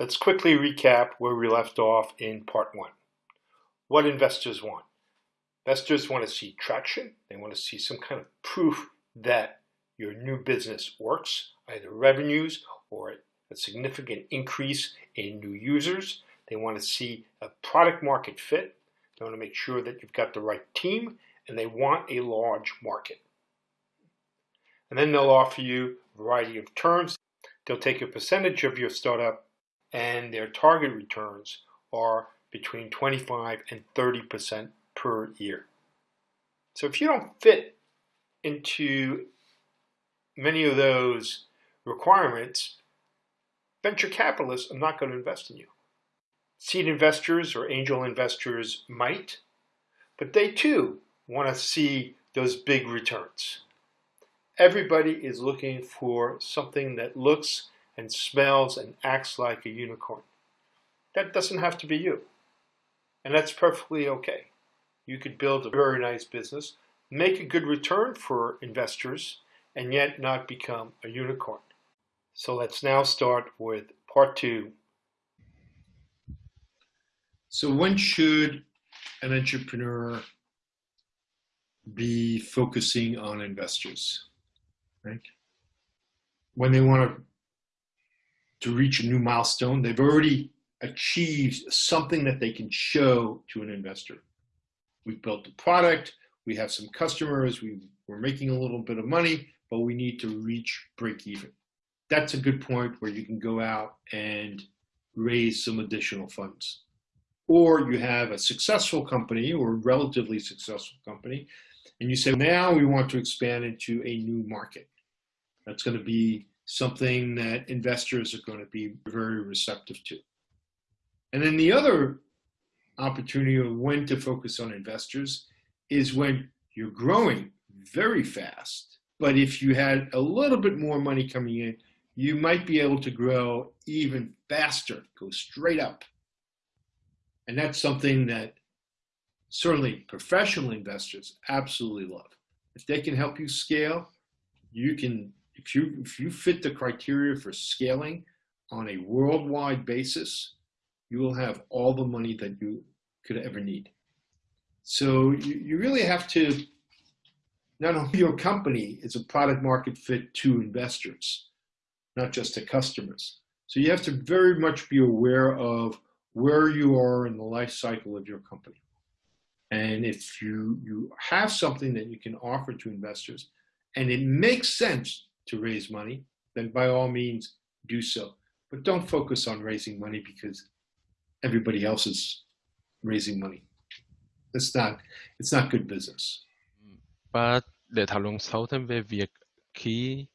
Let's quickly recap where we left off in part one. What investors want. Investors want to see traction. They want to see some kind of proof that your new business works, either revenues or a significant increase in new users. They want to see a product market fit. They want to make sure that you've got the right team and they want a large market. And then they'll offer you a variety of terms. They'll take a percentage of your startup and their target returns are between 25 and 30% per year. So if you don't fit into many of those requirements, venture capitalists are not going to invest in you. Seed investors or angel investors might, but they too want to see those big returns. Everybody is looking for something that looks and smells and acts like a unicorn. That doesn't have to be you. And that's perfectly okay. You could build a very nice business, make a good return for investors, and yet not become a unicorn. So let's now start with part two. So when should an entrepreneur be focusing on investors? Right? When they want to to reach a new milestone. They've already achieved something that they can show to an investor. We've built the product, we have some customers, we, we're making a little bit of money, but we need to reach break even. That's a good point where you can go out and raise some additional funds. Or you have a successful company or relatively successful company, and you say, now we want to expand into a new market. That's going to be something that investors are going to be very receptive to. And then the other opportunity of when to focus on investors is when you're growing very fast. But if you had a little bit more money coming in, you might be able to grow even faster, go straight up. And that's something that certainly professional investors absolutely love. If they can help you scale, you can if you if you fit the criteria for scaling on a worldwide basis, you will have all the money that you could ever need. So you, you really have to not only your company is a product market fit to investors, not just to customers. So you have to very much be aware of where you are in the life cycle of your company. And if you, you have something that you can offer to investors and it makes sense to raise money, then by all means do so. But don't focus on raising money because everybody else is raising money. It's not, it's not good business. Và để thảo luận sâu thêm về việc khi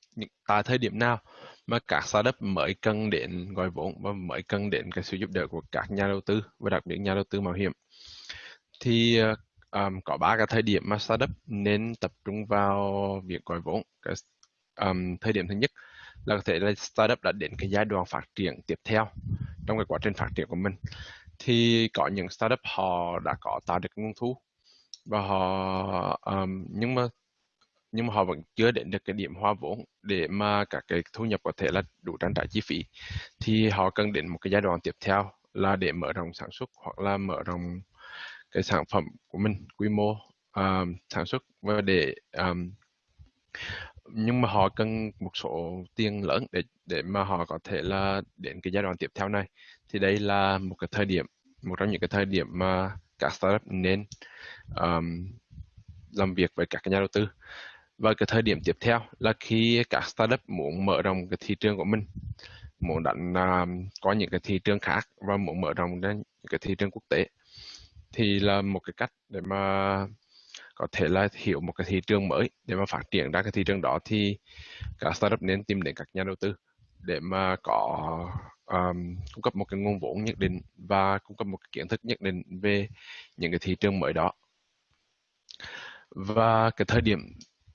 tại thời điểm nào mà các startup mới cần đến gọi vốn và mới cần đến cái sự giúp đỡ của các nhà đầu tư và đặc biệt nhà đầu tư mạo hiểm thì um, có ba cái thời điểm mà startup nên tập trung vào việc gọi vốn cái um, thời điểm thứ nhất là có thể là startup đã đến cái giai đoạn phát triển tiếp theo trong cái quá trình phát triển của mình. Thì có những startup họ đã có tạo được nguồn thu và họ um, nhưng mà nhưng mà họ vẫn chưa đến được cái điểm hoa vốn để mà các cái thu nhập có thể là đủ trang trải chi phí. Thì họ cần đến một cái giai đoạn tiếp theo là để mở rộng sản xuất hoặc là mở rộng cái sản phẩm của mình quy mô um, sản xuất và để um, nhưng mà họ cần một số tiền lớn để để mà họ có thể là đến cái giai đoạn tiếp theo này. Thì đây là một cái thời điểm một trong những cái thời điểm mà các startup nên um, làm việc với các nhà đầu tư. Và cái thời điểm tiếp theo là khi các startup muốn mở rộng cái thị trường của mình muốn đánh um, có những cái thị trường khác và muốn mở rộng ra những cái thị trường quốc tế thì là một cái cách để mà có thể là hiểu một cái thị trường mới. Để mà phát triển ra cái thị trường đó thì các startup nên tìm đến các nhà đầu tư để mà có um, cung cấp một cái nguồn vốn nhất định và cung cấp một cái kiến thức nhất định về những cái thị trường mới đó. Và cái thời điểm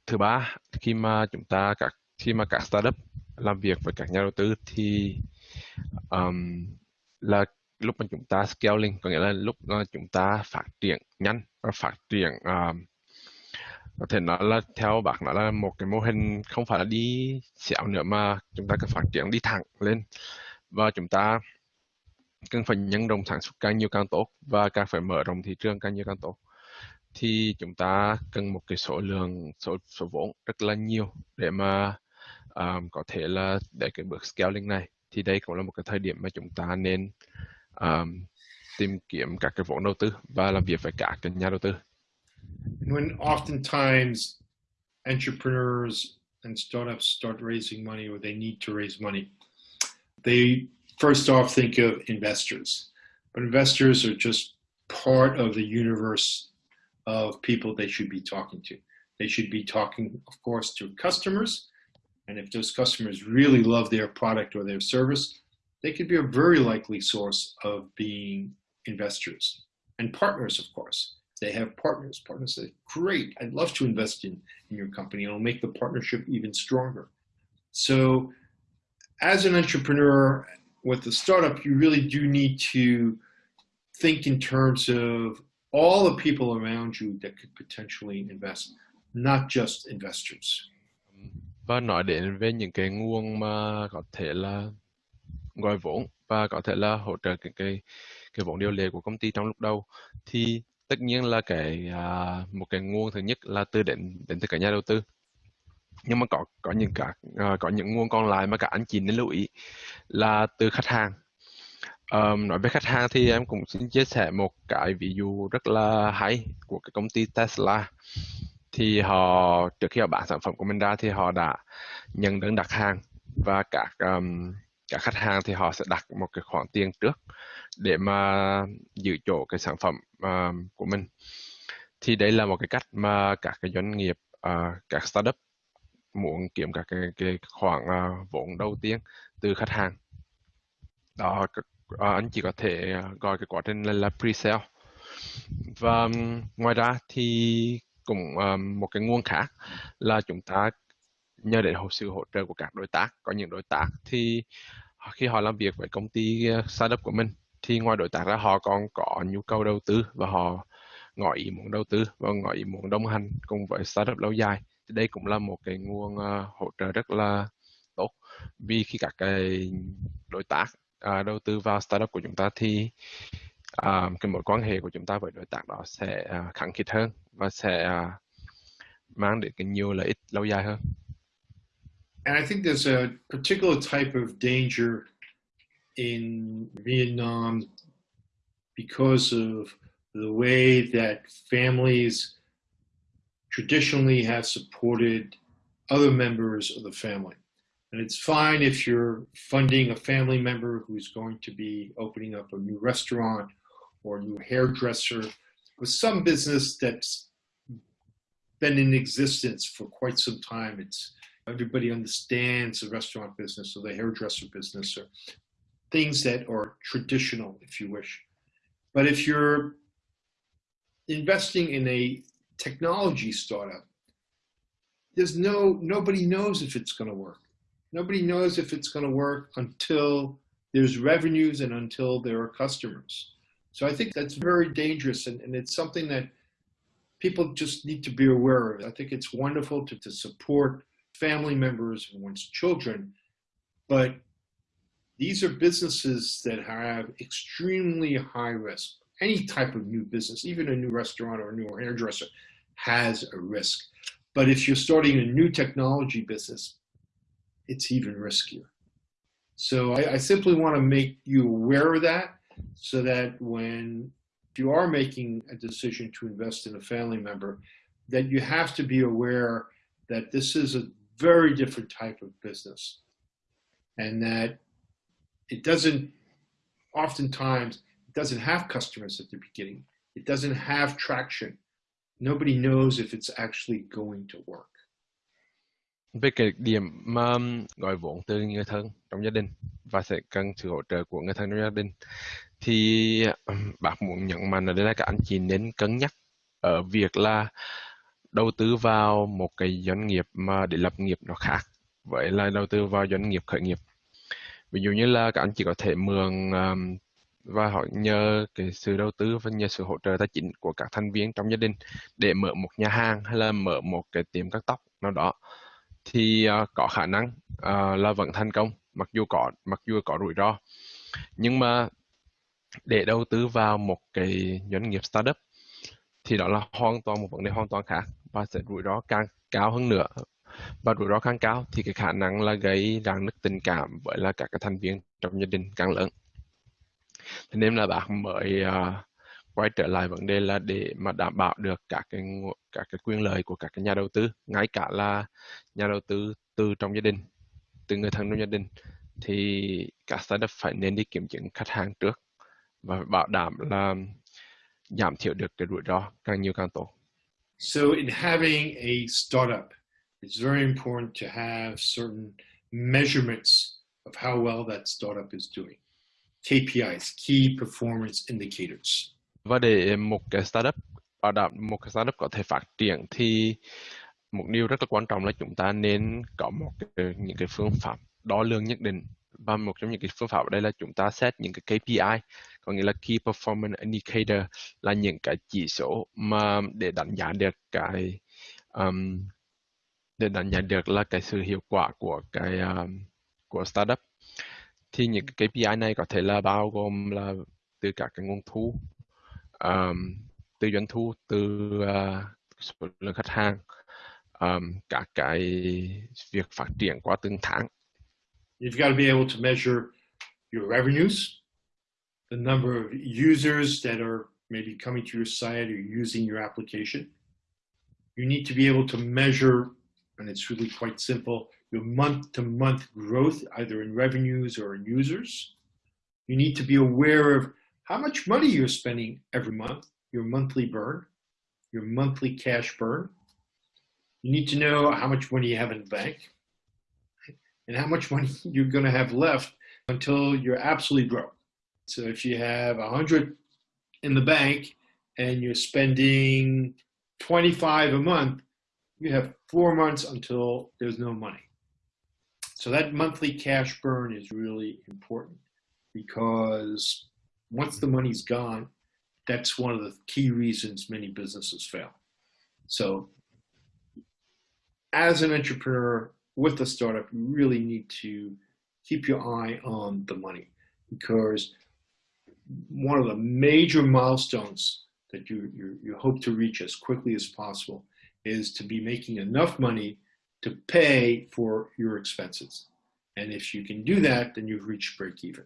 thứ ba khi mà chúng ta các khi mà các startup làm việc với các nhà đầu tư thì um, là lúc mà chúng ta scaling có nghĩa là lúc mà chúng ta phát triển nhanh và phát triển um, có thể nói là theo bác nói là một cái mô hình không phải là đi xẻo nữa mà chúng ta cần phát triển đi thẳng lên. Và chúng ta cần phải nhân rộng sản xuất càng nhiều càng tốt và càng phải mở rộng thị trường càng nhiều càng tốt. Thì chúng ta cần một cái số lượng số số vốn rất là nhiều để mà um, có thể là để cái bước scaling này. Thì đây cũng là một cái thời điểm mà chúng ta nên um, tìm kiếm các cái vốn đầu tư và làm việc với cả các nhà đầu tư. When oftentimes entrepreneurs and startups start raising money or they need to raise money, they first off think of investors. But investors are just part of the universe of people they should be talking to. They should be talking, of course, to customers. And if those customers really love their product or their service, they could be a very likely source of being investors and partners, of course. They have partners. Partners say, great, I'd love to invest in, in your company. It'll make the partnership even stronger. So as an entrepreneur with a startup, you really do need to think in terms of all the people around you that could potentially invest, not just investors. Và nói đến về những cái nguồn mà có thể là gọi vốn và có thể là hỗ trợ cái cái cái vốn điều lệ của công ty trong lúc đầu thì tất nhiên là cái à, một cái nguồn thứ nhất là từ đến đến từ cả nhà đầu tư. Nhưng mà có có những cả à, có những nguồn còn lại mà cả anh chị nên lưu ý là từ khách hàng. Um, nói về khách hàng thì em cũng xin chia sẻ một cái ví dụ rất là hay của cái công ty Tesla. Thì họ trước khi họ bán sản phẩm của mình ra thì họ đã nhận đơn đặt hàng và các um, các khách hàng thì họ sẽ đặt một cái khoản tiền trước để mà giữ chỗ cái sản phẩm uh, của mình. Thì đây là một cái cách mà các cái doanh nghiệp uh, các startup muốn kiếm các cái, cái khoản uh, vốn đầu tiên từ khách hàng. Đó uh, anh chỉ có thể gọi cái quá trình là, là pre-sale. Và um, ngoài ra thì cũng um, một cái nguồn khác là chúng ta nhờ đến sự hỗ trợ của các đối tác. Có những đối tác thì khi họ làm việc với công ty startup của mình thì ngoài đối tác ra họ còn có nhu cầu đầu tư và họ ngỏ ý muốn đầu tư và ngỏ ý muốn đồng hành cùng với startup lâu dài thì đây cũng là một cái nguồn uh, hỗ trợ rất là tốt vì khi các cái đối tác uh, đầu tư vào startup của chúng ta thì uh, cái mối quan hệ của chúng ta với đối tác đó sẽ à, uh, khẳng khít hơn và sẽ uh, mang đến cái nhiều lợi ích lâu dài hơn. And I think there's a particular type of danger in Vietnam because of the way that families traditionally have supported other members of the family. And it's fine if you're funding a family member who's going to be opening up a new restaurant or a new hairdresser or some business that's been in existence for quite some time. It's everybody understands the restaurant business or the hairdresser business or things that are traditional, if you wish. But if you're investing in a technology startup, there's no nobody knows if it's going to work. Nobody knows if it's going to work until there's revenues and until there are customers. So I think that's very dangerous, and, and it's something that people just need to be aware of. I think it's wonderful to, to support family members and one's children, but these are businesses that have extremely high risk. Any type of new business, even a new restaurant or a new hairdresser, has a risk. But if you're starting a new technology business, it's even riskier. So I, I simply want to make you aware of that so that when you are making a decision to invest in a family member, that you have to be aware that this is a very different type of business and that it doesn't, oftentimes, it doesn't have customers at the beginning. It doesn't have traction. Nobody knows if it's actually going to work. Về cái điểm mà um, gọi vốn từ người thân trong gia đình và sẽ cần sự hỗ trợ của người thân trong gia đình, thì um, bác muốn nhận mạnh ở đây là các anh chị nên cân nhắc ở việc là đầu tư vào một cái doanh nghiệp mà để lập nghiệp nó khác vậy là đầu tư vào doanh nghiệp khởi nghiệp ví dụ như là các anh chị có thể mượn um, và họ nhờ cái sự đầu tư và nhờ sự hỗ trợ tài chính của các thành viên trong gia đình để mở một nhà hàng hay là mở một cái tiệm cắt tóc nào đó thì uh, có khả năng uh, là vẫn thành công mặc dù có mặc dù có rủi ro. Nhưng mà để đầu tư vào một cái doanh nghiệp startup thì đó là hoàn toàn một vấn đề hoàn toàn khác và sẽ rủi ro càng cao hơn nữa và rủi ro càng cao thì cái khả năng là gây rạn nứt tình cảm với là các cái thành viên trong gia đình càng lớn thế nên là bạn mới uh, quay trở lại vấn đề là để mà đảm bảo được các cái các cái quyền lợi của các cái nhà đầu tư ngay cả là nhà đầu tư từ trong gia đình từ người thân trong gia đình thì các startup phải nên đi kiểm chứng khách hàng trước và bảo đảm là giảm thiểu được cái rủi ro càng nhiều càng tốt. So in having a startup, it's very important to have certain measurements of how well that startup is doing. KPIs, Key Performance Indicators. Và để một cái startup bảo đảm một cái startup có thể phát triển thì một điều rất là quan trọng là chúng ta nên có một cái, những cái phương pháp đo lường nhất định và một trong những cái phương pháp ở đây là chúng ta set những cái KPI có nghĩa là Key Performance Indicator là những cái chỉ số mà để đánh giá được cái um, để đánh giá được là cái sự hiệu quả của cái um, của startup thì những cái KPI này có thể là bao gồm là từ các cái nguồn thu um, từ doanh thu từ uh, số lượng khách hàng um, các cái việc phát triển qua từng tháng You've got to be able to measure your revenues, the number of users that are maybe coming to your site or using your application. You need to be able to measure, and it's really quite simple, your month to month growth, either in revenues or in users. You need to be aware of how much money you're spending every month, your monthly burn, your monthly cash burn. You need to know how much money you have in the bank and how much money you're going to have left until you're absolutely broke. So if you have a hundred in the bank and you're spending 25 a month, you have four months until there's no money. So that monthly cash burn is really important because once the money's gone, that's one of the key reasons many businesses fail. So as an entrepreneur with a startup, you really need to keep your eye on the money because one of the major milestones that you, you, you hope to reach as quickly as possible is to be making enough money to pay for your expenses. And if you can do that, then you've reached break even.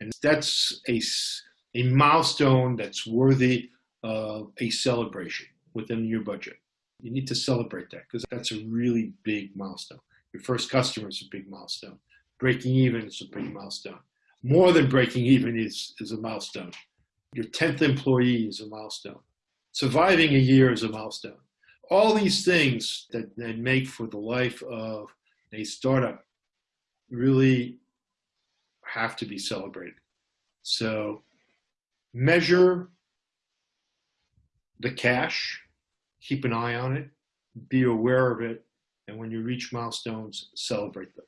And that's a, a milestone that's worthy of a celebration within your budget. You need to celebrate that because that's a really big milestone. Your first customer is a big milestone. Breaking even is a big milestone. More than breaking even is, is a milestone. Your 10th employee is a milestone. Surviving a year is a milestone. All these things that, that make for the life of a startup really have to be celebrated. So measure the cash, keep an eye on it, be aware of it, and when you reach milestones, celebrate them.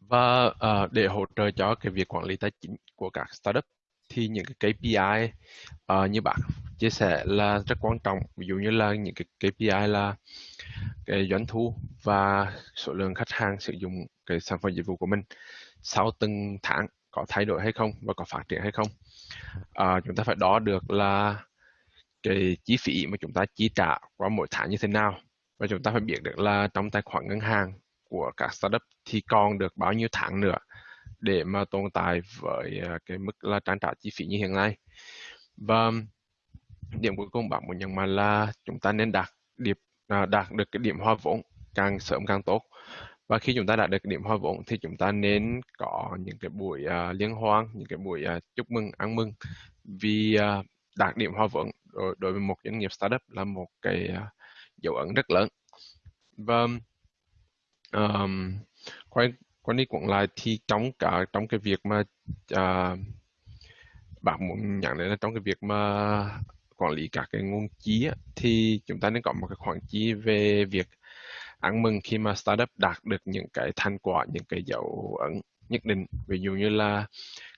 Và uh, để hỗ trợ cho cái việc quản lý tài chính của các startup thì những cái KPI uh, như bạn chia sẻ là rất quan trọng. Ví dụ như là những cái KPI là cái doanh thu và số lượng khách hàng sử dụng cái sản phẩm dịch vụ của mình sau từng tháng có thay đổi hay không và có phát triển hay không. à, chúng ta phải đo được là cái chi phí mà chúng ta chi trả qua mỗi tháng như thế nào và chúng ta phải biết được là trong tài khoản ngân hàng của các startup thì còn được bao nhiêu tháng nữa để mà tồn tại với à, cái mức là trang trả chi phí như hiện nay và điểm cuối cùng bạn muốn nhấn mạnh là chúng ta nên đạt điểm à, đạt được cái điểm hoa vốn càng sớm càng tốt. Và khi chúng ta đạt được cái điểm hoa vốn thì chúng ta nên có những cái buổi uh, liên hoan những cái buổi uh, chúc mừng ăn mừng. Vì uh, đạt điểm hoa vốn đối, đối với một doanh nghiệp startup là một cái uh, dấu ấn rất lớn. Và um, quay quay đi quẩn lại thì trong cả trong cái việc mà uh, bạn muốn nhận đến là trong cái việc mà quản lý các cái nguồn chi á, thì chúng ta nên có một cái khoản chi về việc ăn mừng khi mà startup đạt được những cái thành quả những cái dấu ấn nhất định. Ví dụ như là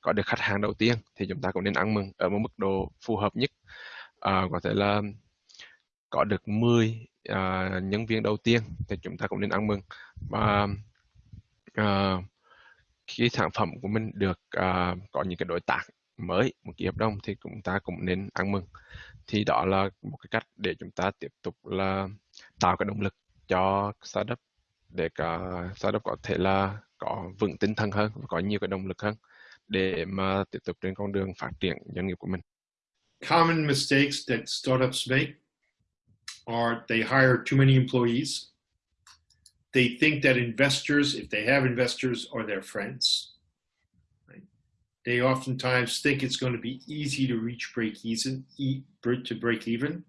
có được khách hàng đầu tiên thì chúng ta cũng nên ăn mừng ở một mức độ phù hợp nhất. À, có thể là có được 10 uh, à, nhân viên đầu tiên thì chúng ta cũng nên ăn mừng. Và uh, khi sản phẩm của mình được uh, có những cái đối tác mới một ký hợp đồng thì chúng ta cũng nên ăn mừng thì đó là một cái cách để chúng ta tiếp tục là tạo cái động lực cho startup để cả startup có thể là có vững tinh thần hơn có nhiều cái động lực hơn để mà tiếp tục trên con đường phát triển doanh nghiệp của mình. Common mistakes that startups make are they hire too many employees. They think that investors, if they have investors, are their friends. They oftentimes think it's going to be easy to reach break even, e, to break even,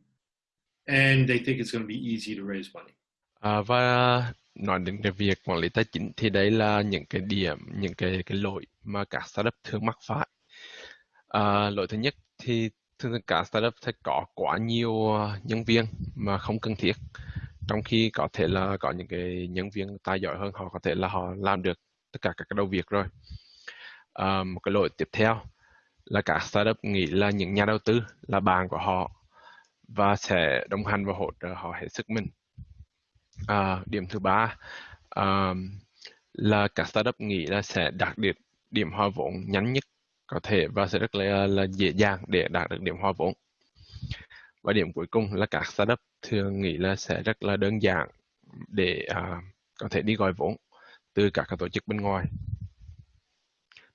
and they think it's going to be easy to raise money. À, và nói đến cái việc quản lý tài chính thì đấy là những cái điểm, những cái cái lỗi mà các startup thường mắc phải. À, lỗi thứ nhất thì thường các startup sẽ có quá nhiều à, nhân viên mà không cần thiết. Trong khi có thể là có những cái nhân viên tài giỏi hơn họ có thể là họ làm được tất cả các cái đầu việc rồi. Ờ, một cái lỗi tiếp theo là các startup nghĩ là những nhà đầu tư là bạn của họ và sẽ đồng hành và hỗ trợ họ hết sức mình À, điểm thứ ba à, là các startup nghĩ là sẽ đạt được điểm hoa vốn nhanh nhất có thể và sẽ rất là, là dễ dàng để đạt được điểm hoa vốn. Và điểm cuối cùng là các startup thường nghĩ là sẽ rất là đơn giản để à, có thể đi gọi vốn từ các tổ chức bên ngoài.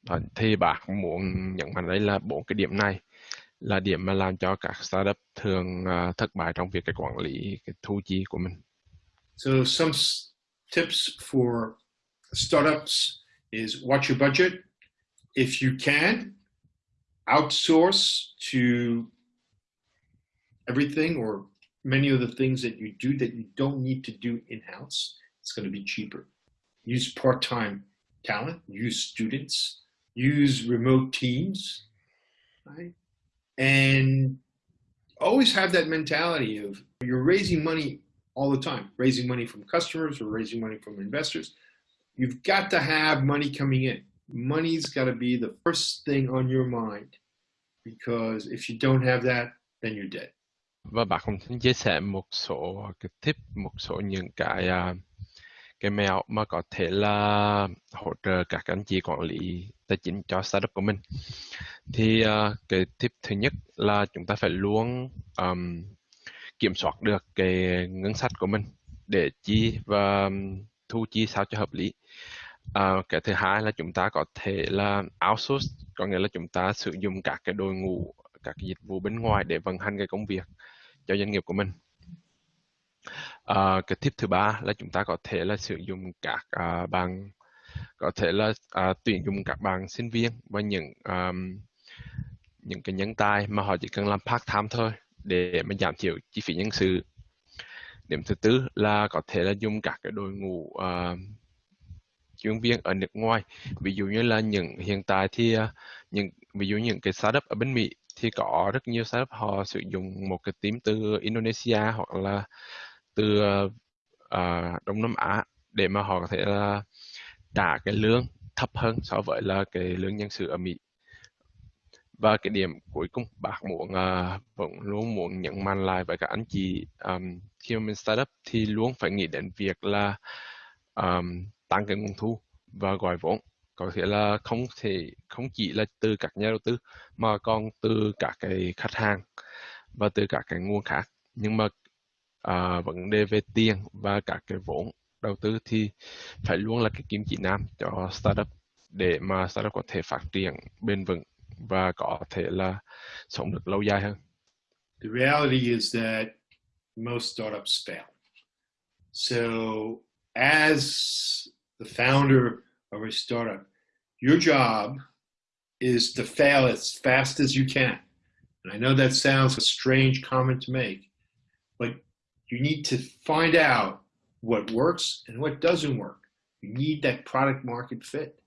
Đó, thì bạn muốn nhận mạnh đây là bốn cái điểm này là điểm mà làm cho các startup thường uh, thất bại trong việc cái quản lý cái thu chi của mình. So some tips for startups is watch your budget. If you can, outsource to everything or many of the things that you do that you don't need to do in-house. It's going to be cheaper. Use part-time talent, use students, use remote teams, right? And always have that mentality of you're raising money all the time, raising money from customers or raising money from investors. You've got to have money coming in. Money's got to be the first thing on your mind because if you don't have that, then you're dead. Và bạn cũng chia sẻ một số cái tip, một số những cái uh, cái mẹo mà có thể là hỗ trợ các anh chị quản lý tài chính cho startup của mình. Thì uh, cái tip thứ nhất là chúng ta phải luôn um, kiểm soát được cái ngân sách của mình để chi và thu chi sao cho hợp lý. À, cái thứ hai là chúng ta có thể là outsource, có nghĩa là chúng ta sử dụng các cái đội ngũ, các cái dịch vụ bên ngoài để vận hành cái công việc cho doanh nghiệp của mình. À, cái tip thứ ba là chúng ta có thể là sử dụng các à, bạn có thể là à, tuyển dụng các bạn sinh viên và những um, những cái nhân tài mà họ chỉ cần làm part time thôi để mà giảm thiểu chi phí nhân sự. Điểm thứ tư là có thể là dùng các cái đội ngũ uh, chuyên viên ở nước ngoài. Ví dụ như là những hiện tại thì uh, những ví dụ những cái startup ở bên Mỹ thì có rất nhiều startup họ sử dụng một cái team từ Indonesia hoặc là từ uh, Đông Nam Á để mà họ có thể là trả cái lương thấp hơn so với là cái lương nhân sự ở Mỹ. Và cái điểm cuối cùng bác muốn uh, vẫn luôn muốn nhấn mạnh lại với các anh chị um, khi mà mình startup thì luôn phải nghĩ đến việc là um, tăng cái nguồn thu và gọi vốn. Có thể là không thể không chỉ là từ các nhà đầu tư mà còn từ các cái khách hàng và từ các cái nguồn khác. Nhưng mà à, vấn đề về tiền và các cái vốn đầu tư thì phải luôn là cái kim chỉ nam cho startup để mà startup có thể phát triển bền vững và có thể là sống được lâu dài hơn. The reality is that most startups fail. So as the founder of a startup, your job is to fail as fast as you can. And I know that sounds a strange comment to make, but you need to find out what works and what doesn't work. You need that product market fit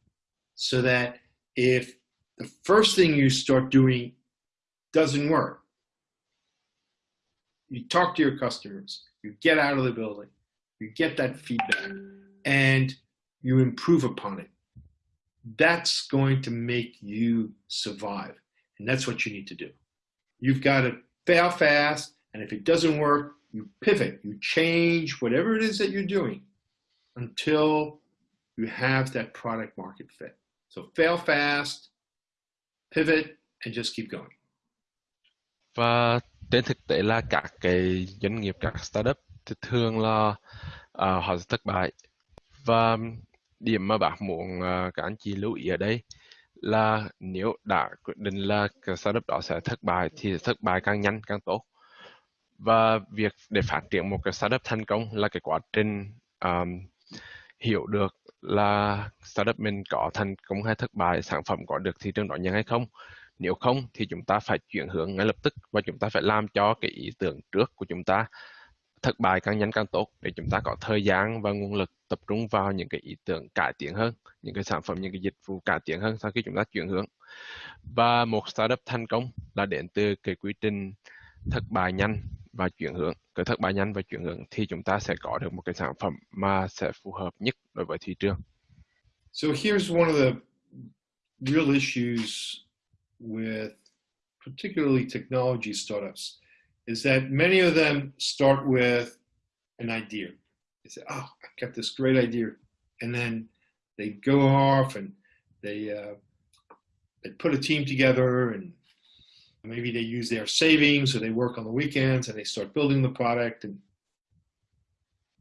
so that if the first thing you start doing doesn't work. You talk to your customers, you get out of the building, you get that feedback, and you improve upon it. That's going to make you survive. And that's what you need to do. You've got to fail fast, and if it doesn't work, you pivot, you change whatever it is that you're doing until you have that product market fit. So fail fast, pivot, and just keep going. và trên thực tế là các cái doanh nghiệp các startup thì thường là uh, họ sẽ thất bại và điểm mà bác muốn uh, các anh chị lưu ý ở đây là nếu đã quyết định là cái startup đó sẽ thất bại thì thất bại càng nhanh càng tốt và việc để phát triển một cái startup thành công là cái quá trình um, hiểu được là startup mình có thành công hay thất bại sản phẩm có được thị trường đón nhận hay không. Nếu không thì chúng ta phải chuyển hướng ngay lập tức và chúng ta phải làm cho cái ý tưởng trước của chúng ta thất bại càng nhanh càng tốt để chúng ta có thời gian và nguồn lực tập trung vào những cái ý tưởng cải tiến hơn những cái sản phẩm những cái dịch vụ cải tiến hơn sau khi chúng ta chuyển hướng. Và một startup thành công là đến từ cái quy trình thất bại nhanh và chuyển hướng cái thất bại nhanh và chuyển hướng thì chúng ta sẽ có được một cái sản phẩm mà sẽ phù hợp nhất đối với thị trường. So here's one of the real issues with particularly technology startups is that many of them start with an idea. They say, "Oh, I got this great idea," and then they go off and they uh, they put a team together and maybe they use their savings or they work on the weekends and they start building the product. And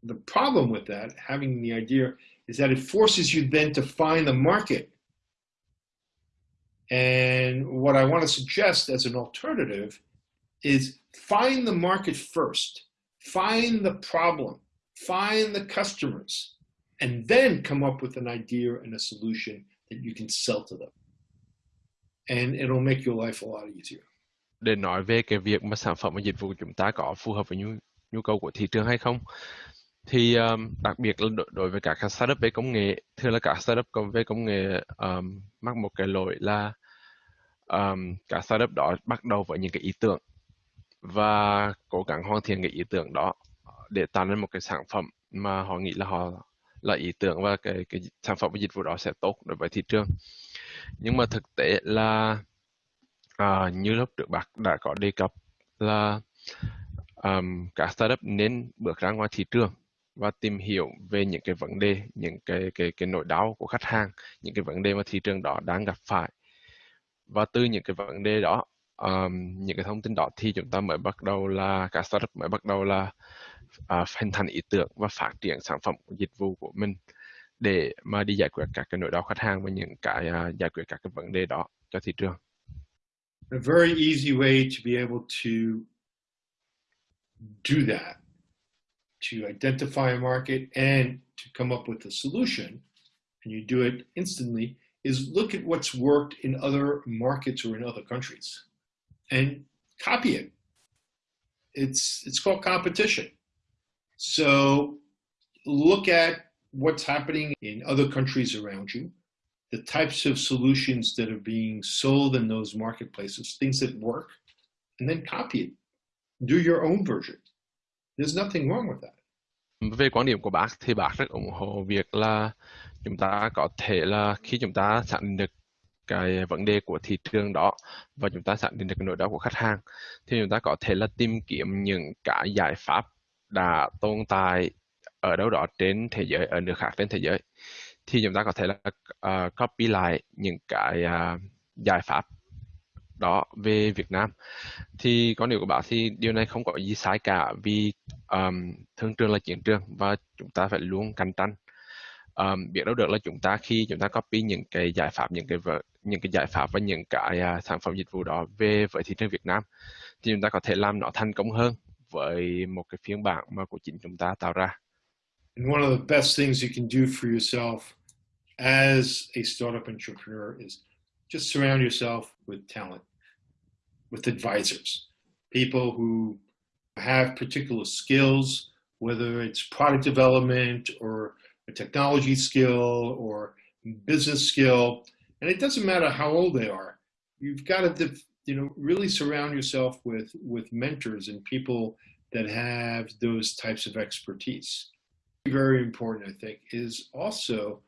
the problem with that having the idea is that it forces you then to find the market. And what i want to suggest as an alternative is find the market first. Find the problem. Find the customers. And then come up with an idea and a solution that you can sell to them and it'll make your life a lot easier. Để nói về cái việc mà sản phẩm và dịch vụ của chúng ta có phù hợp với nhu nhu cầu của thị trường hay không? Thì um, đặc biệt là đối, đối với các startup về công nghệ thường là các startup về công nghệ um, mắc một cái lỗi là um, các startup đó bắt đầu với những cái ý tưởng và cố gắng hoàn thiện cái ý tưởng đó để tạo nên một cái sản phẩm mà họ nghĩ là họ là ý tưởng và cái cái sản phẩm và dịch vụ đó sẽ tốt đối với thị trường nhưng mà thực tế là À, như lúc trước bác đã có đề cập là um, các startup nên bước ra ngoài thị trường và tìm hiểu về những cái vấn đề, những cái cái cái nỗi đau của khách hàng, những cái vấn đề mà thị trường đó đang gặp phải. Và từ những cái vấn đề đó, um, những cái thông tin đó thì chúng ta mới bắt đầu là các startup mới bắt đầu là uh, hình thành ý tưởng và phát triển sản phẩm dịch vụ của mình để mà đi giải quyết các cái nỗi đau khách hàng và những cái uh, giải quyết các cái vấn đề đó cho thị trường. a very easy way to be able to do that, to identify a market and to come up with a solution, and you do it instantly, is look at what's worked in other markets or in other countries and copy it. It's, it's called competition. So look at what's happening in other countries around you the types of solutions that are being sold in those marketplaces, things that work, and then copy it. Do your own version. There's nothing wrong with that. Về quan điểm của bác thì bác rất ủng hộ việc là chúng ta có thể là khi chúng ta xác định được cái vấn đề của thị trường đó và chúng ta xác định được cái nỗi đau của khách hàng thì chúng ta có thể là tìm kiếm những cái giải pháp đã tồn tại ở đâu đó trên thế giới ở nước khác trên thế giới thì chúng ta có thể là uh, copy lại những cái uh, giải pháp đó về Việt Nam thì có điều của bạn thì điều này không có gì sai cả vì um, thương trường là chiến trường và chúng ta phải luôn cạnh tranh um, biết đâu được là chúng ta khi chúng ta copy những cái giải pháp những cái những cái giải pháp và những cái uh, sản phẩm dịch vụ đó về với thị trường Việt Nam thì chúng ta có thể làm nó thành công hơn với một cái phiên bản mà của chính chúng ta tạo ra. And one of the best things you can do for yourself as a startup entrepreneur is just surround yourself with talent, with advisors, people who have particular skills, whether it's product development or a technology skill or business skill. And it doesn't matter how old they are. You've got to, you know, really surround yourself with, with mentors and people that have those types of expertise. Very important, I think, is also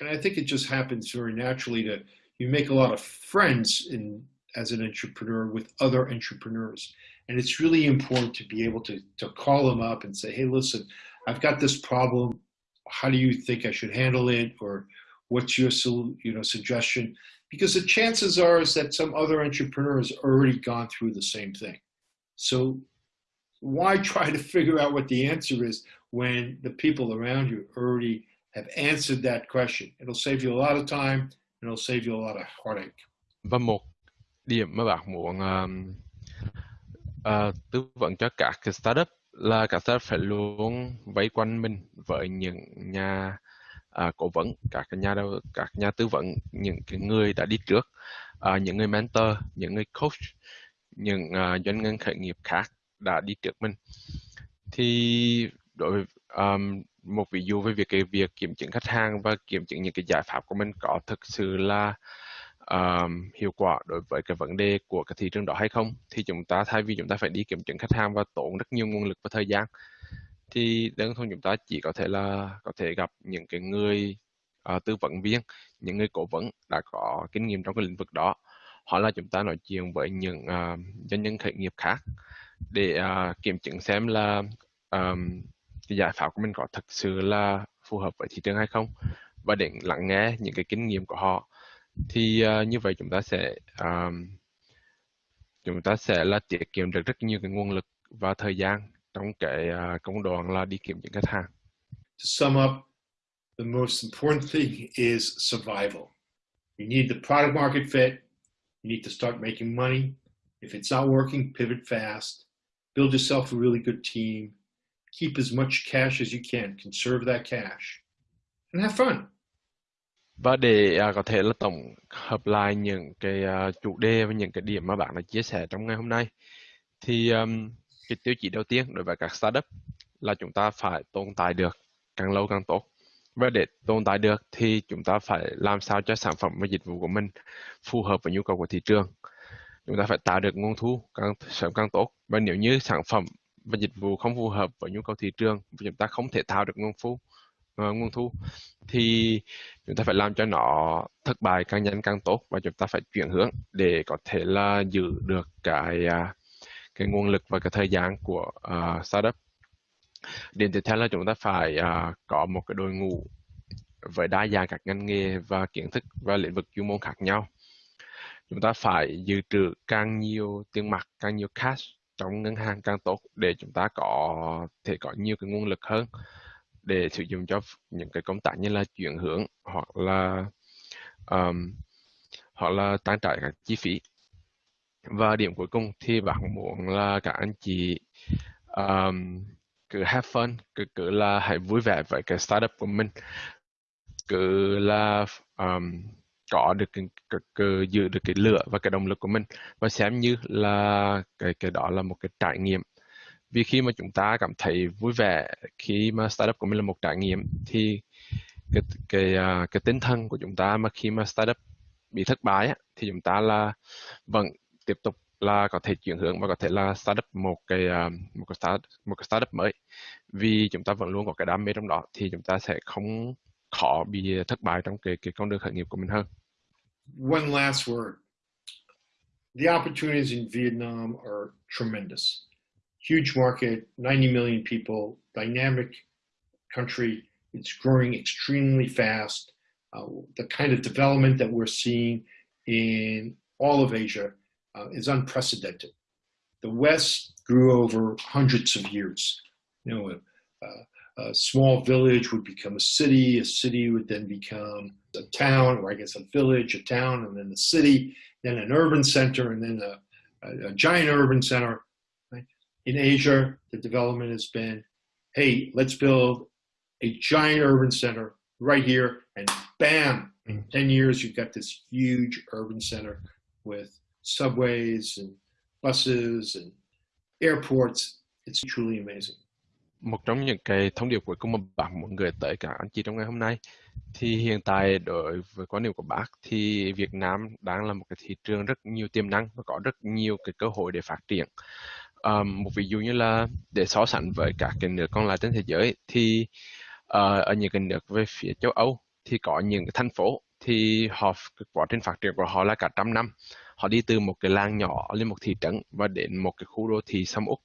and I think it just happens very naturally to you make a lot of friends in as an entrepreneur with other entrepreneurs. And it's really important to be able to, to call them up and say, hey, listen, I've got this problem. How do you think I should handle it? Or what's your you know suggestion because the chances are is that some other entrepreneur has already gone through the same thing so why try to figure out what the answer is when the people around you already have answered that question? It'll save you a lot of time and it'll save you a lot of heartache. Và một điểm mà bạn muốn um, uh, tư vấn cho các cái startup là các startup phải luôn vây quanh mình với những nhà uh, cố vấn các nhà đầu các nhà tư vấn những cái người đã đi trước uh, những người mentor những người coach những uh, doanh nhân khởi nghiệp khác đã đi trước mình. Thì đối với um, một ví dụ về việc cái việc kiểm chứng khách hàng và kiểm chứng những cái giải pháp của mình có thực sự là um, hiệu quả đối với cái vấn đề của cái thị trường đó hay không thì chúng ta thay vì chúng ta phải đi kiểm chứng khách hàng và tốn rất nhiều nguồn lực và thời gian thì đơn thuần chúng ta chỉ có thể là có thể gặp những cái người uh, tư vấn viên những người cố vấn đã có kinh nghiệm trong cái lĩnh vực đó. Hoặc là chúng ta nói chuyện với những uh, doanh nhân khởi nghiệp khác để uh, kiểm chứng xem là um, cái giải pháp của mình có thực sự là phù hợp với thị trường hay không và để lắng nghe những cái kinh nghiệm của họ thì uh, như vậy chúng ta sẽ um, chúng ta sẽ là tiết kiệm được rất nhiều cái nguồn lực và thời gian trong cái uh, công đoạn là đi kiểm chứng khách hàng. To sum up, the most important thing is survival. You need the product market fit. You need to start making money. If it's not working, pivot fast. Build yourself a really good team. Keep as much cash as you can. Conserve that cash. And have fun. Và để uh, có thể là tổng hợp lại những cái uh, chủ đề và những cái điểm mà bạn đã chia sẻ trong ngày hôm nay thì um, cái tiêu chí đầu tiên đối với các startup là chúng ta phải tồn tại được càng lâu càng tốt và để tồn tại được thì chúng ta phải làm sao cho sản phẩm và dịch vụ của mình phù hợp với nhu cầu của thị trường chúng ta phải tạo được nguồn thu càng sớm càng tốt. Và nếu như sản phẩm và dịch vụ không phù hợp với nhu cầu thị trường và chúng ta không thể tạo được nguồn thu uh, ờ, nguồn thu. Thì chúng ta phải làm cho nó thất bại càng nhanh càng tốt và chúng ta phải chuyển hướng để có thể là giữ được cái uh, cái nguồn lực và cái thời gian của uh, startup. Điểm tiếp theo là chúng ta phải uh, có một cái đội ngũ với đa dạng các ngành nghề và kiến thức và lĩnh vực chuyên môn khác nhau chúng ta phải dự trữ càng nhiều tiền mặt càng nhiều cash trong ngân hàng càng tốt để chúng ta có thể có nhiều cái nguồn lực hơn để sử dụng cho những cái công tác như là chuyển hướng hoặc là um, hoặc là tăng trải các chi phí. Và điểm cuối cùng thì bạn muốn là các anh chị um, cứ have fun cứ cứ là hãy vui vẻ với cái startup của mình. Cứ là um, có được cái, cái, cái, giữ được cái lửa và cái động lực của mình. Và xem như là cái cái đó là một cái trải nghiệm. Vì khi mà chúng ta cảm thấy vui vẻ khi mà startup của mình là một trải nghiệm thì cái cái à, cái tinh thần của chúng ta mà khi mà startup bị thất bại thì chúng ta là vẫn tiếp tục là có thể chuyển hướng và có thể là startup một cái à, một cái start một cái startup mới. Vì chúng ta vẫn luôn có cái đam mê trong đó thì chúng ta sẽ không khó bị thất bại trong cái cái con đường khởi nghiệp của mình hơn. One last word. The opportunities in Vietnam are tremendous. Huge market, 90 million people, dynamic country. It's growing extremely fast. Uh, the kind of development that we're seeing in all of Asia uh, is unprecedented. The West grew over hundreds of years. You know, a, a, small village would become a city, a city would then become a town, or I guess a village, a town, and then a city, then an urban center, and then a, a, a giant urban center. Right? In Asia, the development has been, hey, let's build a giant urban center right here, and bam, in mm. 10 years, you've got this huge urban center with subways and buses and airports. It's truly amazing. Một trong những cái thông điệp cuối cùng mà bạn muốn gửi tới cả anh chị trong ngày hôm nay. Thì hiện tại đối với quan điểm của bác thì Việt Nam đang là một cái thị trường rất nhiều tiềm năng và có rất nhiều cái cơ hội để phát triển. Um, một ví dụ như là để so sánh với các cái nước còn lại trên thế giới thì uh, ở những cái nước về phía châu Âu thì có những cái thành phố thì họ quá trình phát triển của họ là cả trăm năm. Họ đi từ một cái làng nhỏ lên một thị trấn và đến một cái khu đô thị sầm úc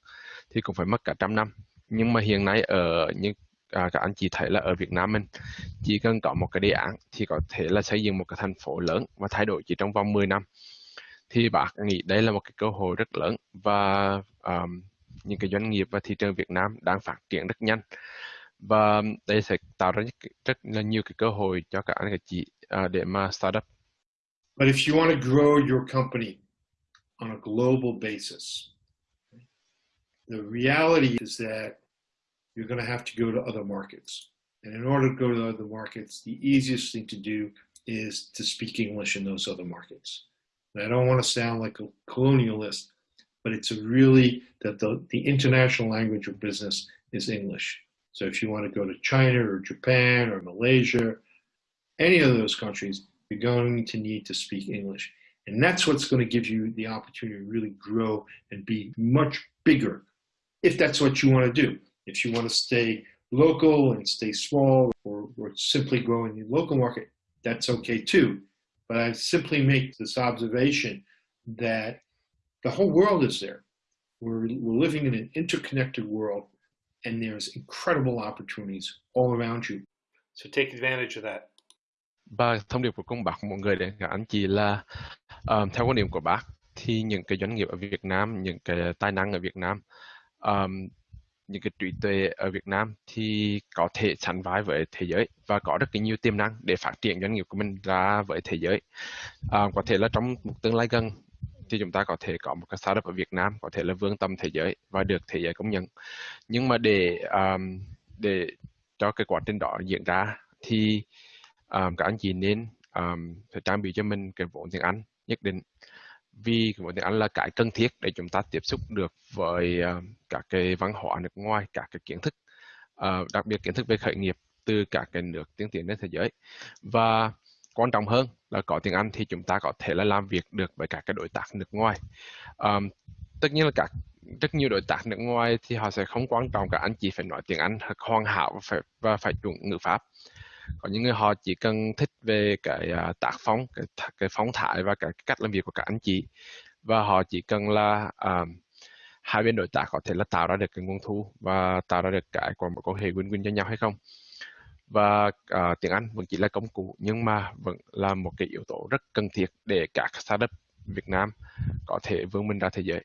thì cũng phải mất cả trăm năm nhưng mà hiện nay ở những à, các anh chị thấy là ở Việt Nam mình chỉ cần có một cái đề án thì có thể là xây dựng một cái thành phố lớn và thay đổi chỉ trong vòng 10 năm thì bác nghĩ đây là một cái cơ hội rất lớn và um, những cái doanh nghiệp và thị trường Việt Nam đang phát triển rất nhanh và đây sẽ tạo ra rất, là nhiều cái cơ hội cho các anh chị uh, để mà startup. But if you want to grow your company on a global basis, the reality is that you're going to have to go to other markets. And in order to go to other markets, the easiest thing to do is to speak English in those other markets. And I don't want to sound like a colonialist, but it's really that the, the international language of business is English. So if you want to go to China or Japan or Malaysia, any of those countries, you're going to need to speak English. And that's what's going to give you the opportunity to really grow and be much bigger if that's what you want to do. If you want to stay local and stay small or, or simply grow in the local market, that's okay too. But I simply make this observation that the whole world is there. We're, we're living in an interconnected world and there's incredible opportunities all around you. So take advantage of that. Và thông điệp của công bác mọi người đến các anh chị là um, theo quan điểm của bác thì những cái doanh nghiệp ở Việt Nam, những cái tài năng ở Việt Nam, um, những cái trí tuệ ở Việt Nam thì có thể sánh vai với thế giới và có rất nhiều tiềm năng để phát triển doanh nghiệp của mình ra với thế giới. À, có thể là trong một tương lai gần thì chúng ta có thể có một cái startup ở Việt Nam có thể là vươn tầm thế giới và được thế giới công nhận nhưng mà để um, để cho cái quá trình đó diễn ra thì um, các anh chị nên um, phải trang bị cho mình cái vốn tiếng Anh nhất định vì cái vốn tiếng Anh là cái cần thiết để chúng ta tiếp xúc được với ờ, uh, các cái văn hóa nước ngoài các cái kiến thức uh, đặc biệt kiến thức về khởi nghiệp từ các cái nước tiên tiến trên thế giới. Và quan trọng hơn là có tiếng Anh thì chúng ta có thể là làm việc được với các cái đối tác nước ngoài. Um, tất nhiên là các rất nhiều đối tác nước ngoài thì họ sẽ không quan trọng cả anh chỉ phải nói tiếng Anh hoàn hảo và phải và phải chuẩn ngữ pháp có những người họ chỉ cần thích về cái uh, tác phong cái, cái phong thái và cái cách làm việc của các anh chị. Và họ chỉ cần là uh, hai bên đối tác có thể là tạo ra được cái nguồn thu và tạo ra được cái còn một quan hệ win-win cho nhau hay không. Và uh, tiếng Anh vẫn chỉ là công cụ nhưng mà vẫn là một cái yếu tố rất cần thiết để các startup Việt Nam có thể vươn mình ra thế giới.